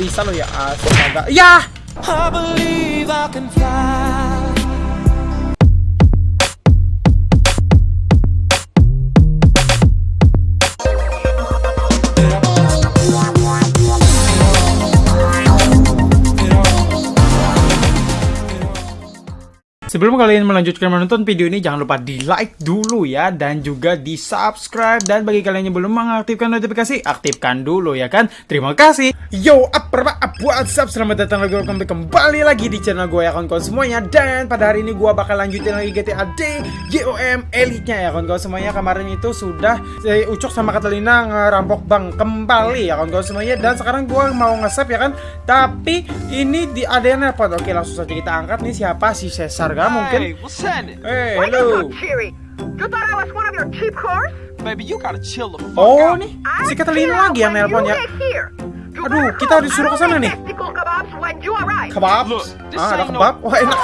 bisa lo ya astaga ya I believe I can fly. Sebelum kalian melanjutkan menonton video ini, jangan lupa di like dulu ya, dan juga di subscribe. Dan bagi kalian yang belum mengaktifkan notifikasi, aktifkan dulu ya kan. Terima kasih. Yo, apa apa what's up? Selamat datang lagi, welcome kembali lagi di channel gue ya kawan-kawan semuanya. Dan pada hari ini gue bakal lanjutin lagi GTA D GOM Elite-nya ya kawan-kawan semuanya. Kemarin itu sudah eh, Ucok sama Catalina ngerampok bank kembali ya kawan-kawan semuanya. Dan sekarang gue mau nge-save ya kan. Tapi ini di ada yang nelpon. Oke, langsung saja kita angkat nih siapa si Cesar kan mungkin. Hey, what's happening? Eh, Why you hello. cheery? You thought I was one of your cheap whores? Baby, you gotta chill the fuck Oh, out. nih si Catalina lagi yang nelpon ya. Aduh, kita disuruh ke sana nih. Kebab. Ah, ada kebab. Wah, enak.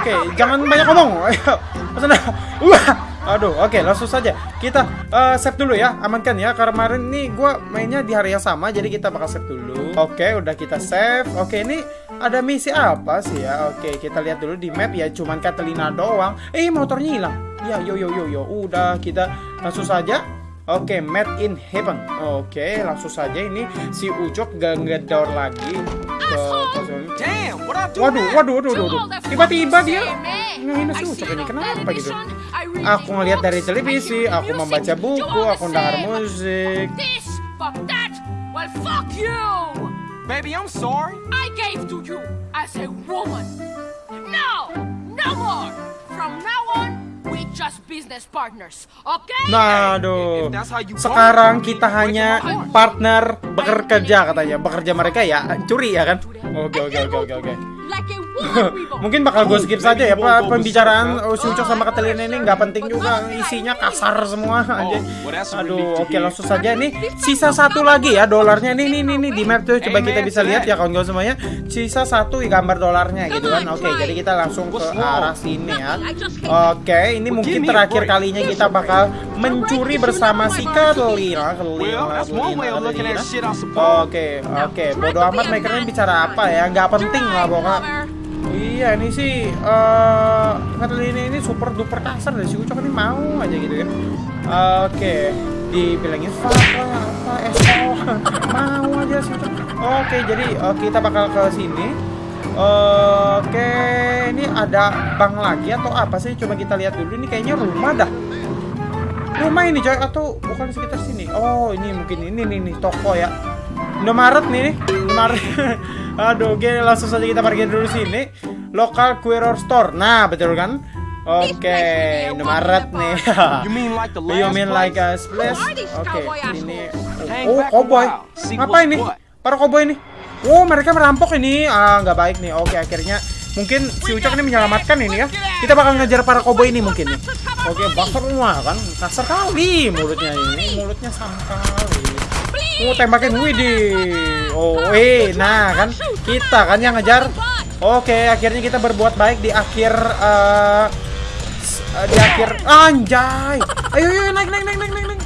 Oke, out jangan banyak ngomong. Ayo, pesan. Wah. Aduh, oke, langsung saja. Kita eh, save dulu ya, amankan ya. Karena kemarin nih gua mainnya di hari yang sama, jadi kita bakal save dulu. Oke, udah kita save. Oke, ini ada misi apa sih ya? Oke, kita lihat dulu di map ya. Cuman Catalina doang. Eh, motornya hilang. Ya, yo yo yo yo. Udah kita langsung saja. Oke, Made in Heaven. Oke, langsung saja ini si Ucok gak ngedor lagi ke Waduh, waduh, waduh, waduh. Tiba-tiba dia ngehina si Ucok ini. Kenapa gitu? Aku ngelihat dari televisi, aku membaca buku, aku dengar musik. This, fuck that. Well, fuck you. Baby, I'm sorry. I gave to you as a woman. No, no more. From now on, we just business partners, okay? Nah, aduh. Sekarang kita hanya partner bekerja katanya. Bekerja mereka ya curi ya kan? Oke, oke, oke, oke, oke. Mungkin bakal gue skip saja ya Pak. pembicaraan oh, si Ucok sama Catalina ini nggak penting juga. isinya kasar semua aja. well, that's a relief Aduh, oke langsung saja nih. sisa satu lagi ya dolarnya. nih nih nih nih di map tuh coba kita bisa lihat ya kawan-kawan semuanya. Sisa satu gambar dolarnya gitu kan. Oke, jadi kita langsung ke arah sini ya. Oke, ini mungkin terakhir kalinya kita bakal mencuri bersama si shit, I suppose. Oke, oke. Bodo amat mereka bicara apa ya? Nggak penting lah pokoknya. Iya, ini sih Catalina ini super duper kasar deh si Ucok ini mau aja gitu ya. Oke, dibilangin fuck lah apa esol mau aja si. Oke, jadi eh, kita bakal ke sini. Oke, ini ada bank lagi atau apa sih? Coba kita lihat dulu. Ini kayaknya rumah dah. Rumah ini coy atau bukan sekitar sini? Oh, ini mungkin ini nih, nih toko ya. Indomaret nih, nih. Indomaret. Aduh, oke langsung saja kita parkir dulu sini. Local Queer Store. Nah, betul kan? Oke, Indomaret nih. You mean like the last You mean like a splash? Oke, cowboy ini Oh, cowboy. Apa ini? Para cowboy ini. Oh, mereka merampok ini. Ah, nggak baik nih. Oke, akhirnya mungkin si Ucok ini menyelamatkan ini ya. Kita bakal ngejar para cowboy ini mungkin nih. Oke, bakar semua kan. Kasar kali mulutnya ini. Mulutnya sama kali. Oh, tembakin Widih. Oh, eh, nah kan kita kan yang ngejar. Oke, akhirnya kita berbuat baik di akhir eh, di akhir anjay. Ayo, ayo naik naik naik naik naik.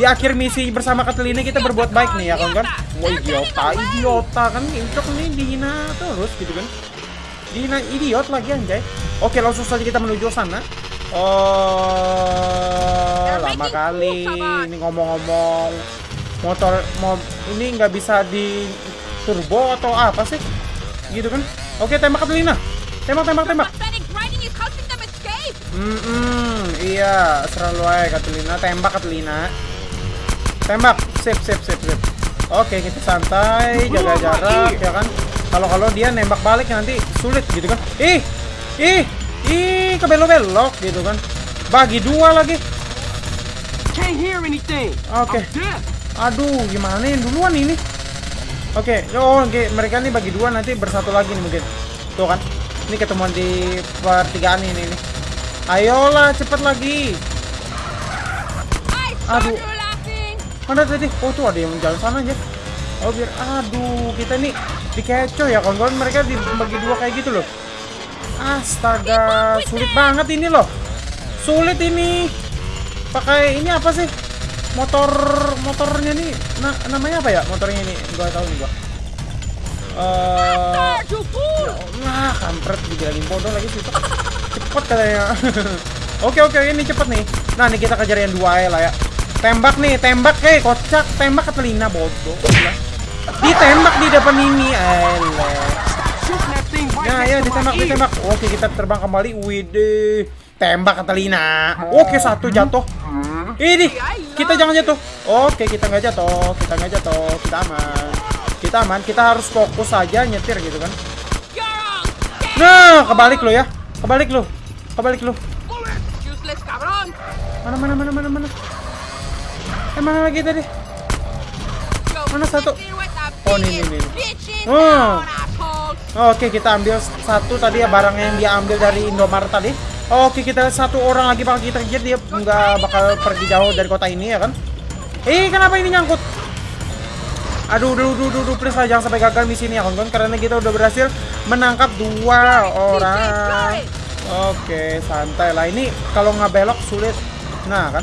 Di akhir misi bersama Catalina kita berbuat baik nih ya kan kan. Wah, idiota, idiota kan Ucok nih dihina terus gitu kan. Dihina idiot lagi anjay. Oke, langsung saja kita menuju sana. Oh, lama kali ini ngomong-ngomong motor mau ini nggak bisa di turbo atau apa sih? Gitu kan? Oke, tembak Catalina. Tembak, tembak, tembak. Hmm, iya, selalu aja Catalina. Tembak Catalina. Tembak, sip, sip, sip, sip. Oke, kita santai, jaga jarak, ya kan. Kalau kalau dia nembak balik nanti sulit gitu kan. Ih, ih, ih, kebelok-belok gitu kan. Bagi dua lagi. Can't hear anything. Oke. Deaf. Aduh, gimana yang duluan ini? Oke, oh, oke, mereka nih bagi dua nanti bersatu lagi nih mungkin. Tuh kan, ini ketemuan di pertigaan ini nih. Ayolah, cepet lagi. Aduh. Mana tadi? Oh tuh ada yang jalan sana aja. Oh biar, aduh, kita nih dikecoh ya kawan-kawan. Mereka dibagi dua kayak gitu loh. Astaga, sulit banget ini loh. Sulit ini. Pakai ini apa sih? Motor motornya nih na- namanya apa ya? Motornya ini gua tahu nih gua. Eh, fool! Nah, kampret dibilangin bodoh lagi sih. Cepet katanya. oke oke ini cepet nih. Nah nih kita kejar yang dua ya lah ya. Tembak nih, tembak hei kocak, tembak ke telinga bodoh. Ditembak di depan ini, thing right Ya ditembak ditembak. Oke kita terbang kembali. Widih. Tembak ke telinga. Oke satu jatuh. Ini kita jangan jatuh. Oke kita nggak jatuh, kita nggak jatuh, kita aman. Kita aman. Kita harus fokus aja nyetir gitu kan. Nah, kebalik lo ya. Kebalik lo. Kebalik lo. Mana mana mana mana mana. Eh mana lagi tadi? Mana satu? Oh, nih, nih, biggest nih. bitch in Oh. assholes! Oke, kita ambil satu tadi ya barang yang dia ambil dari Indomaret tadi. Oke, kita satu orang lagi bakal kita kejar dia nggak bakal pergi jauh dari kota ini ya kan? Eh, kenapa ini nyangkut? Aduh, duh, duh, duh, duh, please lah jangan sampai gagal misi ini ya kawan-kawan karena kita udah berhasil menangkap dua orang. Oke, santai lah. Ini kalau nggak belok sulit. Nah, kan?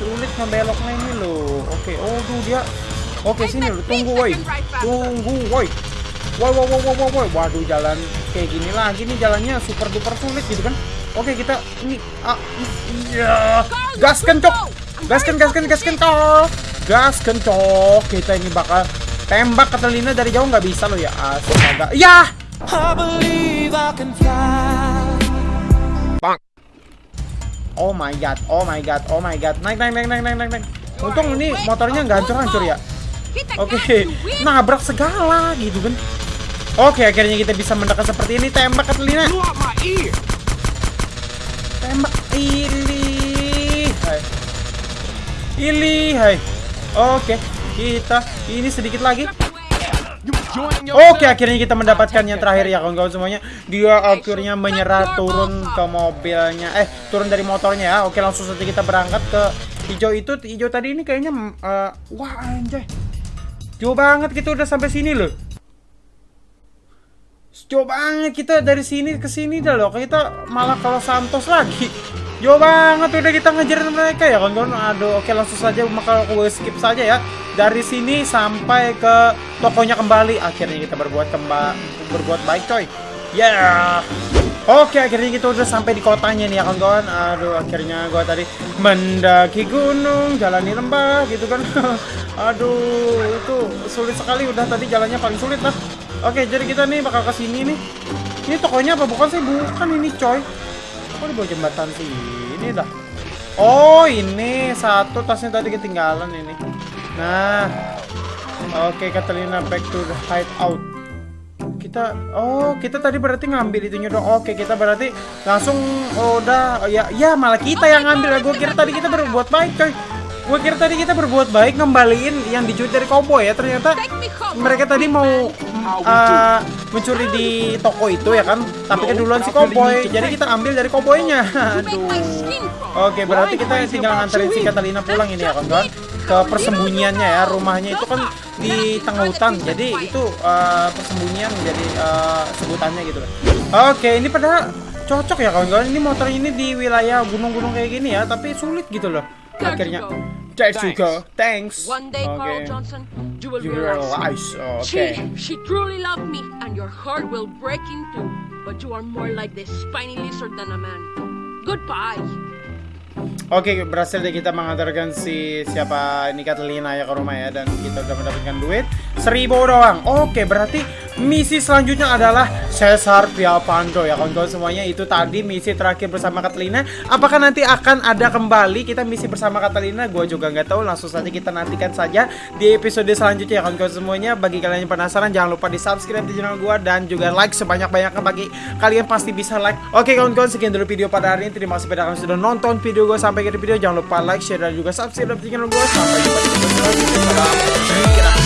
Sulit ngebeloknya ini loh. Oke, oh tuh dia. Oke, sini loh. Tunggu, woi. Tunggu, woi. Woi, woi, woi, woi, woi, woi. Waduh, jalan kayak gini lagi nih jalannya super duper sulit gitu kan. Oke, kita ini ah iya. Gas kencok. Gaskan, gaskan, gaskan kau. Gas kencok. Kita ini bakal tembak ke telinga dari jauh nggak bisa loh ya. Astaga. Ya. Fly. Oh my god, oh my god, oh my god. Naik, naik, naik, naik, naik, naik, naik. Untung ini motornya nggak hancur-hancur ya. Oke, nabrak segala gitu kan. Oke, akhirnya kita bisa mendekat seperti ini. Tembak ke telinga. Tembak. Ili. Hai. Ili, hai. Oke, kita ini sedikit lagi. Oke, akhirnya kita mendapatkan yang terakhir ya kawan-kawan semuanya. Dia akhirnya menyerah turun ke mobilnya. Eh, turun dari motornya ya. Oke, langsung saja kita berangkat ke hijau itu. Hijau tadi ini kayaknya eh, wah anjay. Jauh banget kita udah sampai sini loh. Jauh banget kita dari sini ke sini dah loh. Kita malah kalau Santos lagi. Jauh banget udah kita ngejar mereka ya kawan-kawan. Aduh, oke langsung saja maka gue skip saja ya. Dari sini sampai ke tokonya kembali. Akhirnya kita berbuat kembali berbuat baik coy. Yeah. Oke, akhirnya kita udah sampai di kotanya nih ya kawan-kawan. Aduh, akhirnya gua tadi mendaki gunung, jalani lembah gitu kan. Aduh, itu sulit sekali udah tadi jalannya paling sulit lah. Oke, jadi kita nih bakal ke sini nih. Ini tokonya apa? Bukan sih, bukan ini coy. Kok di bawah jembatan sih? Ini dah. Oh, ini satu tasnya tadi ketinggalan ini. Nah. Oke, Catalina back to the hideout kita oh kita tadi berarti ngambil itunya dong oke kita berarti langsung oh, udah oh, ya ya malah kita yang ngambil gue kira tadi kita berbuat baik coy gue kira tadi kita berbuat baik ngembaliin yang dicuri dari cowboy ya ternyata mereka tadi mau uh, mencuri di toko itu ya kan tapi keduluan si cowboy jadi kita ambil dari make aduh! Oke, berarti kita tinggal nganterin si Catalina pulang ini ya, kawan-kawan. Ke persembunyiannya ya, rumahnya itu kan di tengah hutan. Jadi itu uh, persembunyian jadi uh, sebutannya gitu loh. Oke, ini pada cocok ya kawan-kawan. Ini motor ini di wilayah gunung-gunung kayak gini ya, tapi sulit gitu loh. Akhirnya. You. There you go. Thanks. One day, Carl Oke. Johnson, you will You realize realize. she, Oke. she truly loved me, and your heart will break in two. But you are more like the spiny lizard than a man. Goodbye. Oke, berhasil deh kita mengantarkan si siapa ini Catalina ya ke rumah ya dan kita udah mendapatkan duit seribu doang. Oke, berarti misi selanjutnya adalah Cesar Pialpando ya kawan-kawan semuanya itu tadi misi terakhir bersama Catalina. Apakah nanti akan ada kembali kita misi bersama Catalina? Gue juga nggak tahu. Langsung saja kita nantikan saja di episode selanjutnya ya kawan-kawan semuanya. Bagi kalian yang penasaran jangan lupa di subscribe di channel gue dan juga like sebanyak-banyaknya bagi kalian pasti bisa like. Oke kawan-kawan sekian dulu video pada hari ini. Terima kasih pada kalian sudah nonton video gue sampai akhir video. Jangan lupa like, share dan juga subscribe di channel gue. Sampai jumpa di video selanjutnya.